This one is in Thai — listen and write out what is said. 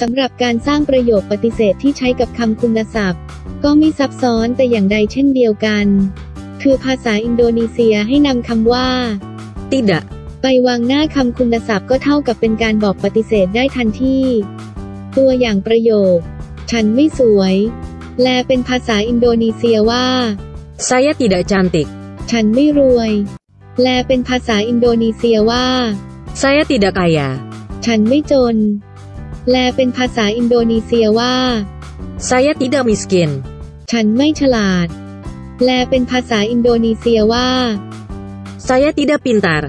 สำหรับการสร้างประโยคปฏิเสธที่ใช้กับคำคุณศัพท์ ก็ไม่ซับซ้อนแต่อย่างใดเช่นเดียวกัน คือภาษาอินโดนีเซียให้นำคำว่า Tidak. ไปวางหน้าคำคุณศัพท์ก็เท่ากับเป็นการบอกปฏิเสธได้ทันทีตัวอย่างประโยค ฉันไม่สวย แลเป็นภาษาอินโดนีเซียว่า Saya tidak cantik. ฉันไม่รวย แลเป็นภาษาอินโดนีเซียว่า Saya tidak kaya. ฉันไม่จน แลเป็นภาษาอินโดนีเซียว่า Saya tidak miskin. ฉันไม่ฉลาดแลเป็นภาษาอินโดนีเซียว่า Saya tidak pintar.